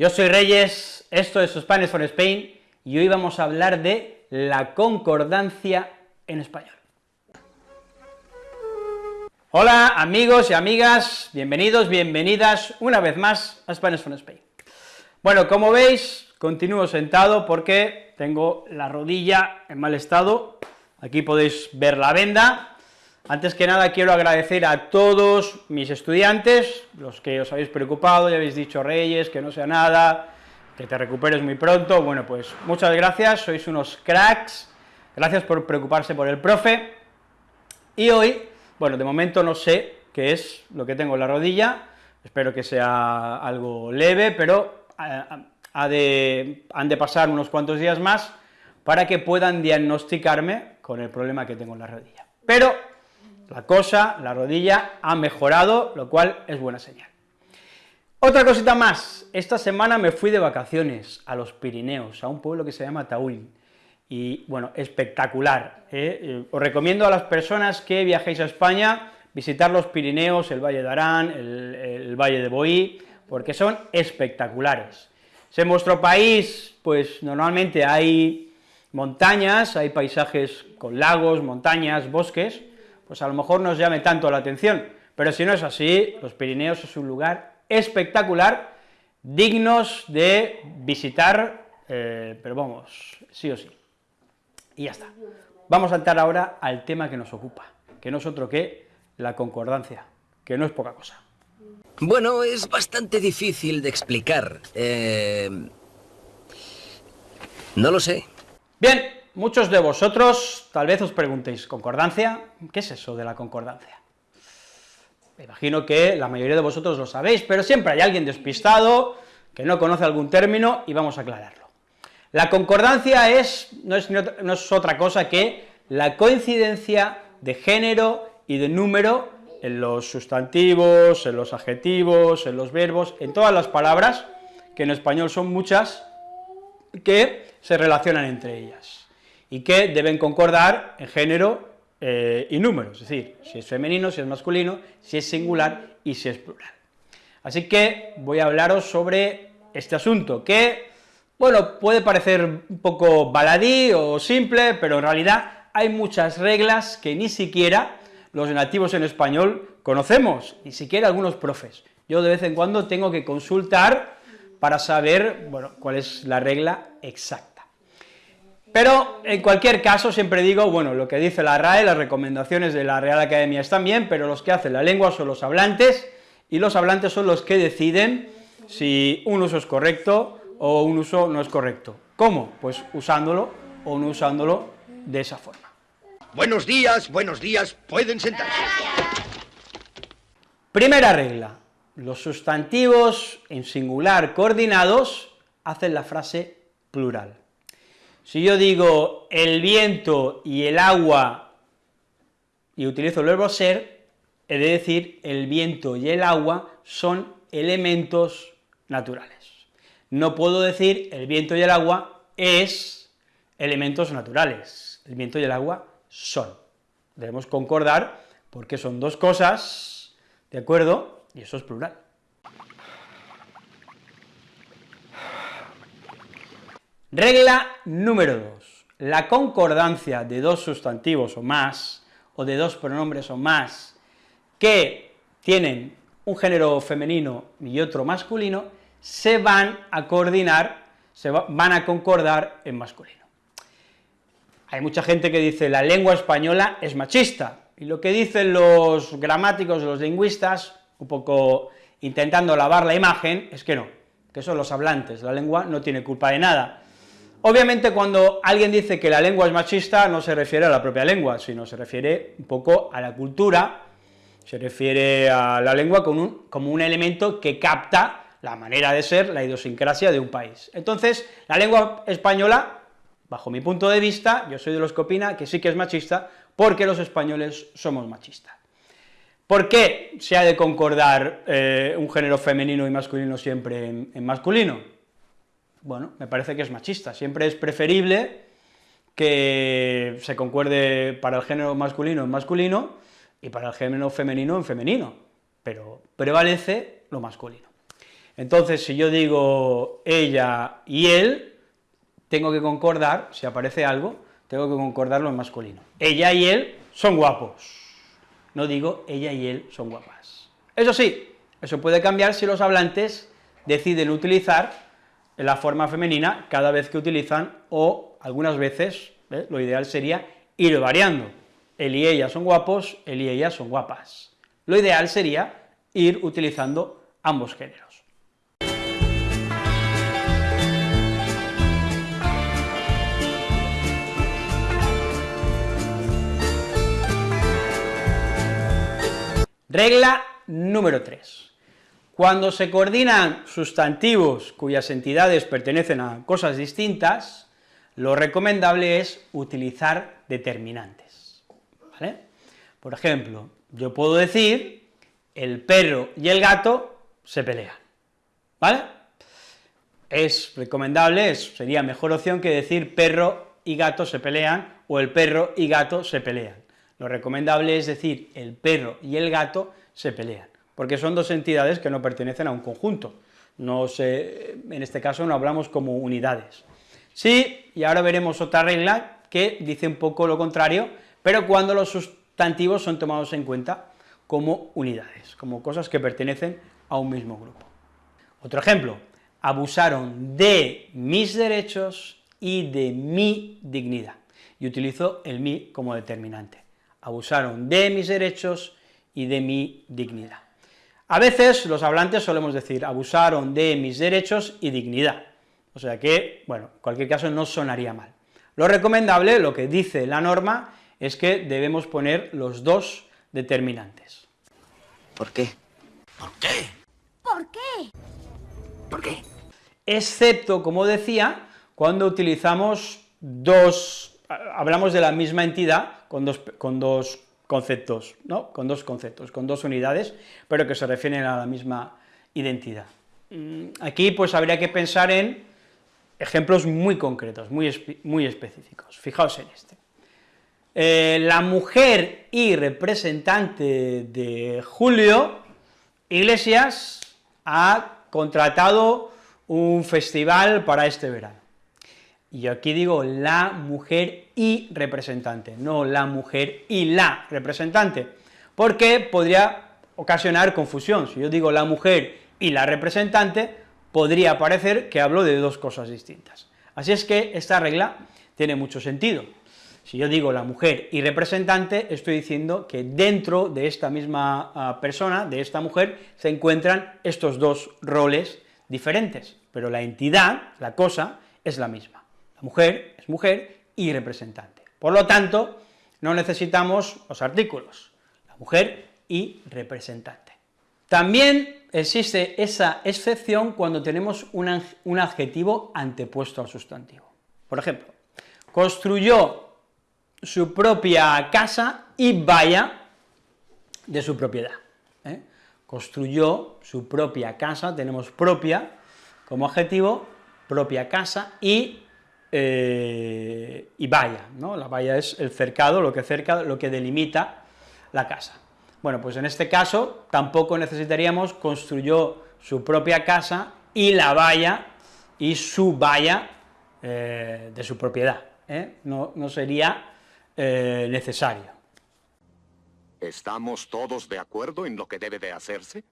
Yo soy Reyes, esto es Spanish for Spain, y hoy vamos a hablar de la concordancia en español. Hola amigos y amigas, bienvenidos, bienvenidas una vez más a Spanish for Spain. Bueno, como veis, continúo sentado porque tengo la rodilla en mal estado, aquí podéis ver la venda, antes que nada quiero agradecer a todos mis estudiantes, los que os habéis preocupado, ya habéis dicho Reyes, que no sea nada, que te recuperes muy pronto, bueno, pues muchas gracias, sois unos cracks, gracias por preocuparse por el profe, y hoy, bueno, de momento no sé qué es lo que tengo en la rodilla, espero que sea algo leve, pero eh, ha de, han de pasar unos cuantos días más para que puedan diagnosticarme con el problema que tengo en la rodilla. Pero la cosa, la rodilla, ha mejorado, lo cual es buena señal. Otra cosita más, esta semana me fui de vacaciones a los Pirineos, a un pueblo que se llama Tauín, y bueno, espectacular, ¿eh? Eh, os recomiendo a las personas que viajéis a España, visitar los Pirineos, el Valle de Arán, el, Valle de Boí, porque son espectaculares. en vuestro país, pues normalmente hay montañas, hay paisajes con lagos, montañas, bosques, pues a lo mejor no os llame tanto la atención, pero si no es así, los Pirineos es un lugar espectacular, dignos de visitar, eh, pero vamos, sí o sí. Y ya está. Vamos a entrar ahora al tema que nos ocupa, que no es otro que la concordancia, que no es poca cosa. Bueno, es bastante difícil de explicar. Eh, no lo sé. Bien, muchos de vosotros tal vez os preguntéis, ¿concordancia? ¿Qué es eso de la concordancia? Me imagino que la mayoría de vosotros lo sabéis, pero siempre hay alguien despistado que no conoce algún término y vamos a aclararlo. La concordancia es, no, es, no es otra cosa que la coincidencia de género y de número en los sustantivos, en los adjetivos, en los verbos, en todas las palabras, que en español son muchas, que se relacionan entre ellas y que deben concordar en género eh, y número, es decir, si es femenino, si es masculino, si es singular y si es plural. Así que voy a hablaros sobre este asunto, que, bueno, puede parecer un poco baladí o simple, pero en realidad hay muchas reglas que ni siquiera los nativos en español conocemos, ni siquiera algunos profes. Yo de vez en cuando tengo que consultar para saber, bueno, cuál es la regla exacta. Pero, en cualquier caso, siempre digo, bueno, lo que dice la RAE, las recomendaciones de la Real Academia están bien, pero los que hacen la lengua son los hablantes, y los hablantes son los que deciden si un uso es correcto o un uso no es correcto. ¿Cómo? Pues usándolo o no usándolo de esa forma. Buenos días, buenos días, pueden sentarse. Primera regla, los sustantivos en singular coordinados hacen la frase plural. Si yo digo el viento y el agua y utilizo el verbo ser, he de decir el viento y el agua son elementos naturales. No puedo decir el viento y el agua es elementos naturales, el viento y el agua son. Debemos concordar porque son dos cosas, ¿de acuerdo? Y eso es plural. Regla número 2. La concordancia de dos sustantivos o más, o de dos pronombres o más, que tienen un género femenino y otro masculino, se van a coordinar, se van a concordar en masculino. Hay mucha gente que dice la lengua española es machista, y lo que dicen los gramáticos, los lingüistas, un poco intentando lavar la imagen, es que no, que son los hablantes, la lengua no tiene culpa de nada, Obviamente cuando alguien dice que la lengua es machista no se refiere a la propia lengua, sino se refiere un poco a la cultura, se refiere a la lengua como un, elemento que capta la manera de ser, la idiosincrasia de un país. Entonces, la lengua española, bajo mi punto de vista, yo soy de los que opina que sí que es machista, porque los españoles somos machistas. ¿Por qué se ha de concordar eh, un género femenino y masculino siempre en masculino? Bueno, me parece que es machista, siempre es preferible que se concuerde para el género masculino en masculino y para el género femenino en femenino, pero prevalece lo masculino. Entonces, si yo digo ella y él, tengo que concordar, si aparece algo, tengo que concordarlo en masculino. Ella y él son guapos. No digo ella y él son guapas. Eso sí, eso puede cambiar si los hablantes deciden utilizar la forma femenina cada vez que utilizan, o algunas veces, ¿eh? lo ideal sería ir variando. Él y ella son guapos, él y ella son guapas. Lo ideal sería ir utilizando ambos géneros. Regla número 3. Cuando se coordinan sustantivos cuyas entidades pertenecen a cosas distintas, lo recomendable es utilizar determinantes. Por ejemplo, yo puedo decir, el perro y el gato se pelean, ¿vale? Es recomendable, sería mejor opción que decir perro y gato se pelean, o el perro y gato se pelean. Lo recomendable es decir, el perro y el gato se pelean, porque son dos entidades que no pertenecen a un conjunto, no se, en este caso no hablamos como unidades. Sí, y ahora veremos otra regla que dice un poco lo contrario, pero cuando los sustantivos son tomados en cuenta como unidades, como cosas que pertenecen a un mismo grupo. Otro ejemplo, abusaron de mis derechos y de mi dignidad, y utilizo el mi como determinante abusaron de mis derechos y de mi dignidad. A veces los hablantes solemos decir, abusaron de mis derechos y dignidad, o sea que, bueno, en cualquier caso no sonaría mal. Lo recomendable, lo que dice la norma, es que debemos poner los dos determinantes. ¿Por qué? ¿Por qué? ¿Por qué? ¿Por qué? Excepto, como decía, cuando utilizamos dos, hablamos de la misma entidad, con dos, con dos conceptos, ¿no? Con dos conceptos, con dos unidades, pero que se refieren a la misma identidad. Mm, aquí, pues, habría que pensar en ejemplos muy concretos, muy, muy específicos. Fijaos en este. Eh, la mujer y representante de Julio Iglesias ha contratado un festival para este verano. Y aquí digo la mujer y representante, no la mujer y la representante, porque podría ocasionar confusión. Si yo digo la mujer y la representante, podría parecer que hablo de dos cosas distintas. Así es que esta regla tiene mucho sentido. Si yo digo la mujer y representante, estoy diciendo que dentro de esta misma ah, persona, de esta mujer, se encuentran estos dos roles diferentes, pero la entidad, la cosa, es la misma mujer es mujer y representante. Por lo tanto, no necesitamos los artículos, la mujer y representante. También existe esa excepción cuando tenemos un, un adjetivo antepuesto al sustantivo. Por ejemplo, construyó su propia casa y vaya de su propiedad. ¿eh? Construyó su propia casa, tenemos propia como adjetivo, propia casa, y eh, y valla, ¿no? La valla es el cercado, lo que cerca, lo que delimita la casa. Bueno, pues en este caso tampoco necesitaríamos construyó su propia casa y la valla y su valla eh, de su propiedad, ¿eh? no, no, sería necesario. ¿Estamos todos de acuerdo en lo que debe de hacerse?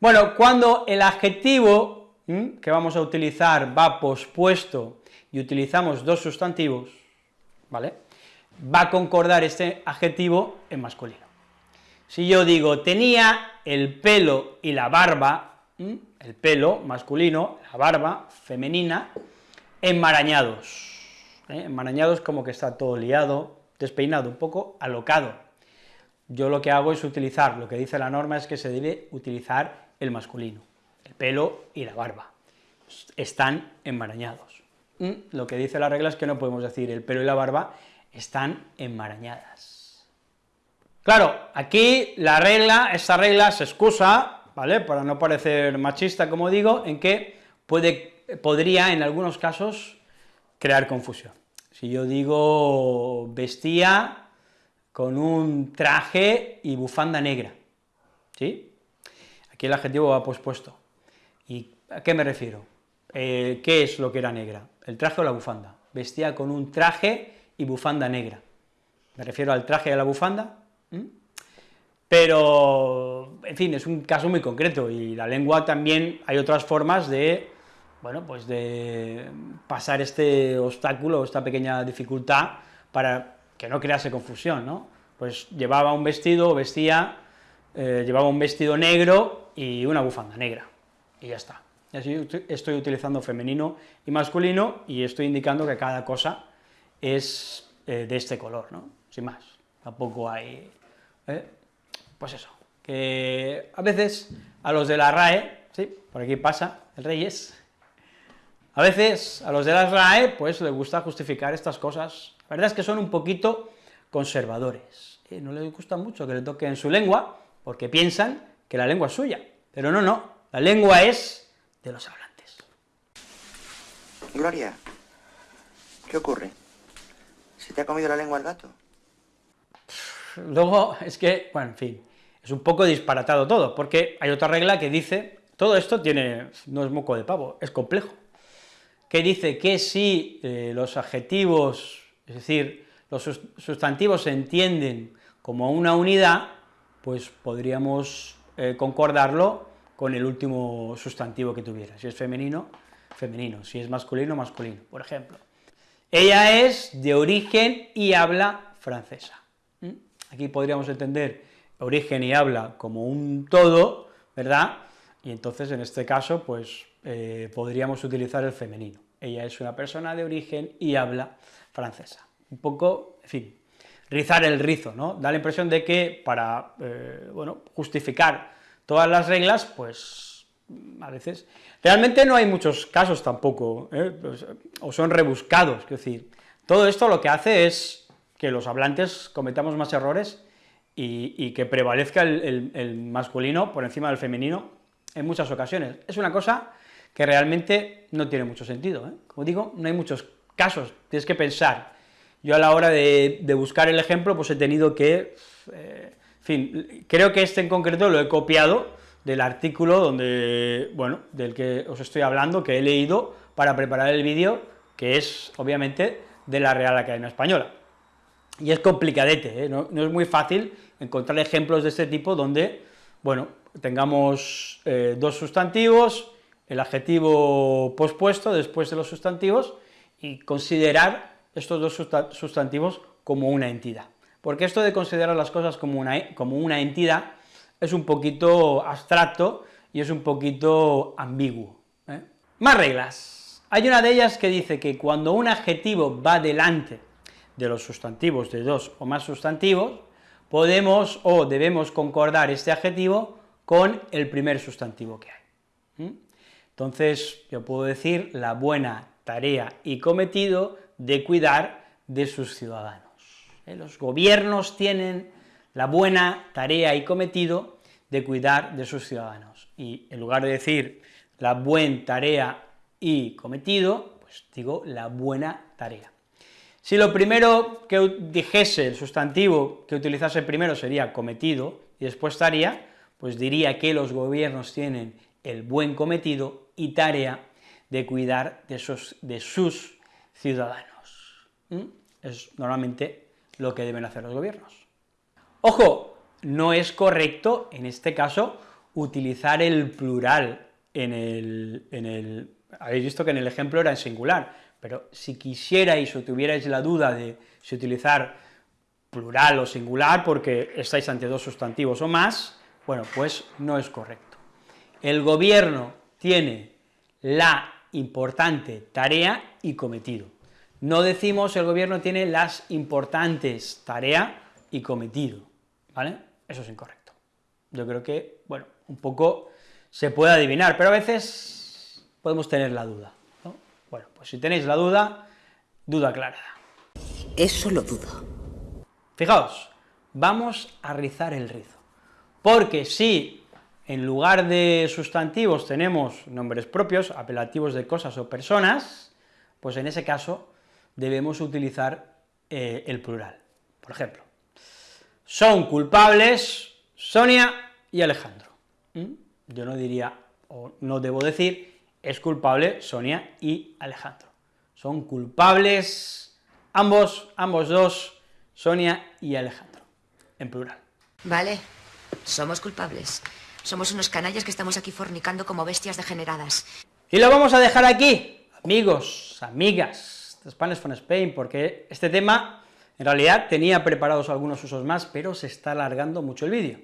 Bueno, cuando el adjetivo que vamos a utilizar va pospuesto y utilizamos dos sustantivos, ¿vale?, va a concordar este adjetivo en masculino. Si yo digo, tenía el pelo y la barba, el pelo masculino, la barba femenina, enmarañados, ¿eh? enmarañados como que está todo liado, despeinado, un poco alocado. Yo lo que hago es utilizar, lo que dice la norma es que se debe utilizar el masculino el pelo y la barba, están enmarañados. Mm, lo que dice la regla es que no podemos decir el pelo y la barba están enmarañadas. Claro, aquí la regla, esta regla se excusa, ¿vale?, para no parecer machista, como digo, en que puede, podría, en algunos casos, crear confusión. Si yo digo vestía con un traje y bufanda negra, ¿sí? Aquí el adjetivo va pospuesto. ¿Y a qué me refiero? Eh, ¿Qué es lo que era negra? ¿El traje o la bufanda? Vestía con un traje y bufanda negra. Me refiero al traje y a la bufanda, pero, en fin, es un caso muy concreto, y la lengua también hay otras formas de, bueno, pues de pasar este obstáculo, esta pequeña dificultad, para que no crease confusión, ¿no? Pues llevaba un vestido, vestía, eh, llevaba un vestido negro y una bufanda negra, y ya está. Así estoy utilizando femenino y masculino, y estoy indicando que cada cosa es eh, de este color, ¿no? sin más, tampoco hay... ¿eh? Pues eso, que a veces a los de la RAE, sí, por aquí pasa el Reyes, a veces a los de la RAE, pues les gusta justificar estas cosas, la verdad es que son un poquito conservadores, y no les gusta mucho que le toquen su lengua, porque piensan que la lengua es suya, pero no, no, la lengua es de los hablantes. Gloria, ¿qué ocurre? ¿Se te ha comido la lengua el gato? Luego, es que, bueno, en fin, es un poco disparatado todo, porque hay otra regla que dice, todo esto tiene, no es moco de pavo, es complejo, que dice que si eh, los adjetivos, es decir, los sustantivos se entienden como una unidad, pues podríamos eh, concordarlo con el último sustantivo que tuviera, si es femenino, femenino, si es masculino, masculino, por ejemplo. Ella es de origen y habla francesa. Aquí podríamos entender origen y habla como un todo, ¿verdad? Y entonces, en este caso, pues, eh, podríamos utilizar el femenino. Ella es una persona de origen y habla francesa. Un poco, en fin, rizar el rizo, ¿no? Da la impresión de que para, eh, bueno, justificar todas las reglas, pues, a veces... Realmente no hay muchos casos tampoco, ¿eh? pues, o son rebuscados, es decir, todo esto lo que hace es que los hablantes cometamos más errores y, que prevalezca el, masculino por encima del femenino en muchas ocasiones. Es una cosa que realmente no tiene mucho sentido, ¿eh? como digo, no hay muchos casos, tienes que pensar. Yo a la hora de, buscar el ejemplo, pues he tenido que, eh, fin, creo que este en concreto lo he copiado del artículo donde, bueno, del que os estoy hablando, que he leído para preparar el vídeo, que es, obviamente, de la Real Academia Española y es complicadete, ¿eh? no, es muy fácil encontrar ejemplos de este tipo donde, bueno, tengamos eh, dos sustantivos, el adjetivo pospuesto después de los sustantivos, y considerar estos dos sustantivos como una entidad. Porque esto de considerar las cosas como una, como una entidad es un poquito abstracto y es un poquito ambiguo. ¿eh? Más reglas. Hay una de ellas que dice que cuando un adjetivo va delante de los sustantivos de dos o más sustantivos, podemos o debemos concordar este adjetivo con el primer sustantivo que hay. Entonces, yo puedo decir la buena tarea y cometido de cuidar de sus ciudadanos. ¿Eh? Los gobiernos tienen la buena tarea y cometido de cuidar de sus ciudadanos. Y en lugar de decir la buena tarea y cometido, pues digo la buena tarea. Si lo primero que dijese, el sustantivo que utilizase primero sería cometido, y después tarea, pues diría que los gobiernos tienen el buen cometido y tarea de cuidar de sus, de sus ciudadanos. Es normalmente lo que deben hacer los gobiernos. Ojo, no es correcto, en este caso, utilizar el plural en el, en el... Habéis visto que en el ejemplo era en singular, pero si quisierais o tuvierais la duda de si utilizar plural o singular, porque estáis ante dos sustantivos o más, bueno, pues no es correcto. El gobierno tiene la importante tarea y cometido. No decimos el gobierno tiene las importantes tarea y cometido, ¿vale? Eso es incorrecto. Yo creo que, bueno, un poco se puede adivinar, pero a veces podemos tener la duda. Bueno, pues si tenéis la duda, duda aclarada. Eso lo dudo. Fijaos, vamos a rizar el rizo, porque si en lugar de sustantivos tenemos nombres propios, apelativos de cosas o personas, pues en ese caso debemos utilizar eh, el plural. Por ejemplo, son culpables Sonia y Alejandro. ¿Mm? yo no diría, o no debo decir, es culpable Sonia y Alejandro. Son culpables ambos, ambos dos, Sonia y Alejandro, en plural. Vale, somos culpables. Somos unos canallas que estamos aquí fornicando como bestias degeneradas. Y lo vamos a dejar aquí, amigos, amigas Spanish from Spain, porque este tema, en realidad, tenía preparados algunos usos más, pero se está alargando mucho el vídeo.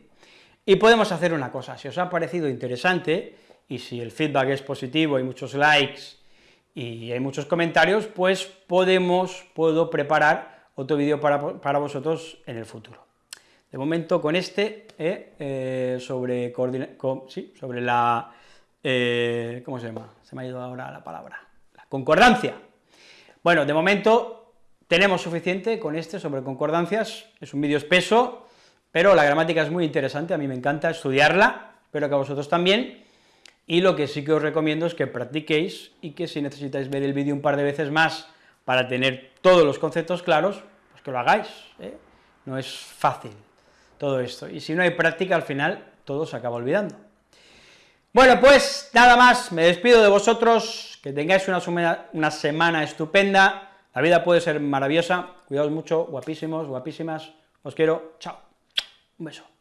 Y podemos hacer una cosa, si os ha parecido interesante, y si el feedback es positivo, hay muchos likes y hay muchos comentarios, pues podemos, puedo preparar otro vídeo para, para vosotros en el futuro. De momento con este, eh, eh, sobre, sobre la, eh, ¿cómo se llama? Se me ha ido ahora la palabra, la concordancia. Bueno, de momento tenemos suficiente con este sobre concordancias, es un vídeo espeso, pero la gramática es muy interesante, a mí me encanta estudiarla, espero que a vosotros también, y lo que sí que os recomiendo es que practiquéis y que si necesitáis ver el vídeo un par de veces más para tener todos los conceptos claros, pues que lo hagáis, no es fácil todo esto. Y si no hay práctica, al final todo se acaba olvidando. Bueno, pues nada más, me despido de vosotros, que tengáis una, semana estupenda, la vida puede ser maravillosa, cuidaos mucho, guapísimos, guapísimas, os quiero, chao, un beso.